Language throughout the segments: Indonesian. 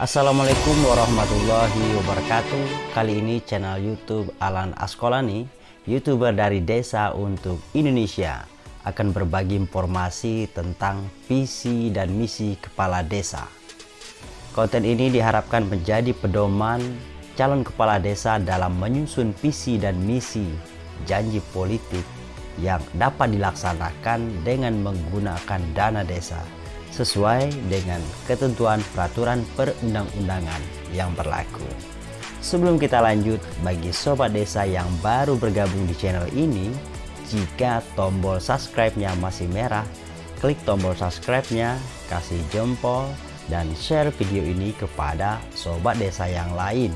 Assalamualaikum warahmatullahi wabarakatuh. Kali ini channel youtube Alan Askolani Youtuber dari desa untuk Indonesia Akan berbagi informasi tentang visi dan misi kepala desa. Konten ini diharapkan menjadi pedoman calon kepala desa dalam menyusun visi dan misi janji politik yang dapat dilaksanakan dengan menggunakan dana desa sesuai dengan ketentuan peraturan perundang-undangan yang berlaku. Sebelum kita lanjut, bagi sobat desa yang baru bergabung di channel ini, jika tombol subscribe-nya masih merah, klik tombol subscribe-nya, kasih jempol, dan share video ini kepada sobat desa yang lain.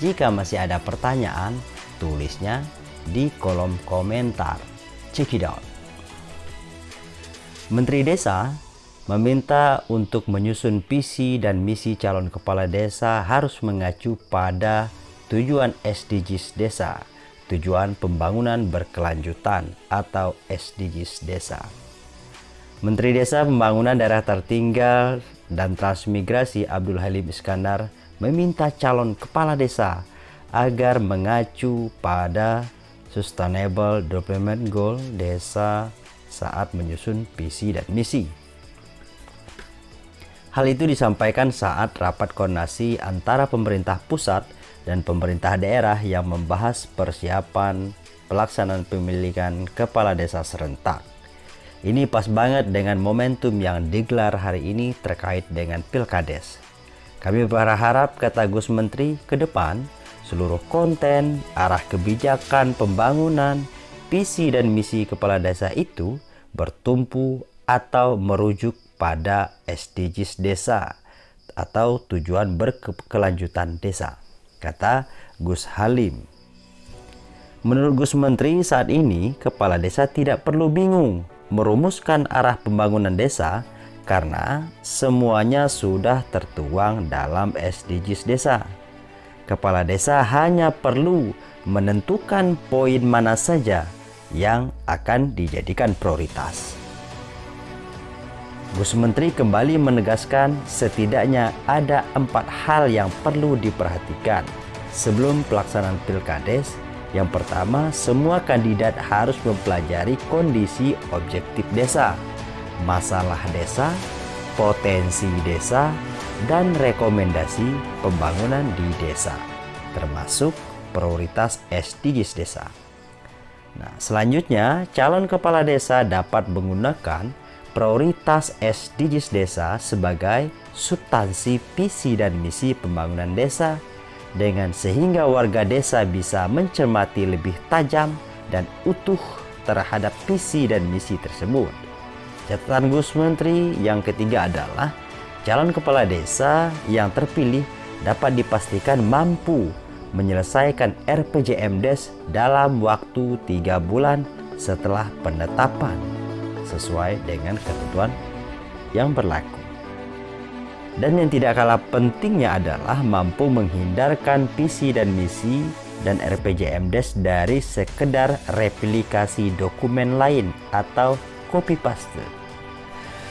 Jika masih ada pertanyaan, tulisnya di kolom komentar. Check it out. Menteri Desa meminta untuk menyusun visi dan misi calon kepala desa harus mengacu pada tujuan SDGs desa, tujuan pembangunan berkelanjutan atau SDGs desa. Menteri Desa Pembangunan Daerah Tertinggal dan Transmigrasi Abdul Halim Iskandar meminta calon kepala desa agar mengacu pada Sustainable Development Goal desa saat menyusun visi dan misi. Hal itu disampaikan saat rapat koordinasi antara pemerintah pusat dan pemerintah daerah yang membahas persiapan pelaksanaan pemilihan kepala desa serentak. Ini pas banget dengan momentum yang digelar hari ini terkait dengan Pilkades. Kami berharap, kata Gus Menteri, ke depan seluruh konten, arah kebijakan pembangunan, visi dan misi kepala desa itu bertumpu atau merujuk pada SDGs desa atau tujuan berkelanjutan desa, kata Gus Halim. Menurut Gus Menteri saat ini, kepala desa tidak perlu bingung merumuskan arah pembangunan desa karena semuanya sudah tertuang dalam SDGs desa. Kepala desa hanya perlu menentukan poin mana saja yang akan dijadikan prioritas. Gus Menteri kembali menegaskan setidaknya ada empat hal yang perlu diperhatikan sebelum pelaksanaan pilkades. Yang pertama, semua kandidat harus mempelajari kondisi objektif desa, masalah desa, potensi desa, dan rekomendasi pembangunan di desa, termasuk prioritas SDGs desa. Nah, selanjutnya, calon kepala desa dapat menggunakan prioritas SDGs desa sebagai substansi visi dan misi pembangunan desa dengan sehingga warga desa bisa mencermati lebih tajam dan utuh terhadap visi dan misi tersebut. Catatan Gus Menteri yang ketiga adalah calon kepala desa yang terpilih dapat dipastikan mampu menyelesaikan RPJMDes dalam waktu tiga bulan setelah penetapan sesuai dengan ketentuan yang berlaku. Dan yang tidak kalah pentingnya adalah mampu menghindarkan visi dan misi dan RPJMDes dari sekedar replikasi dokumen lain atau copy paste.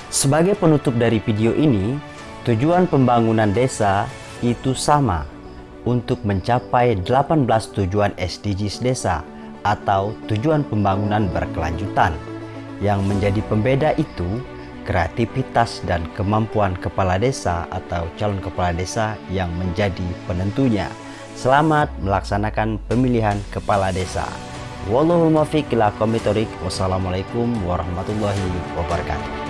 Sebagai penutup dari video ini, tujuan pembangunan desa itu sama untuk mencapai 18 tujuan SDGs desa atau tujuan pembangunan berkelanjutan yang menjadi pembeda itu kreativitas dan kemampuan kepala desa atau calon kepala desa yang menjadi penentunya. Selamat melaksanakan pemilihan kepala desa. Wallahu muwaffiq ila Wassalamualaikum warahmatullahi wabarakatuh.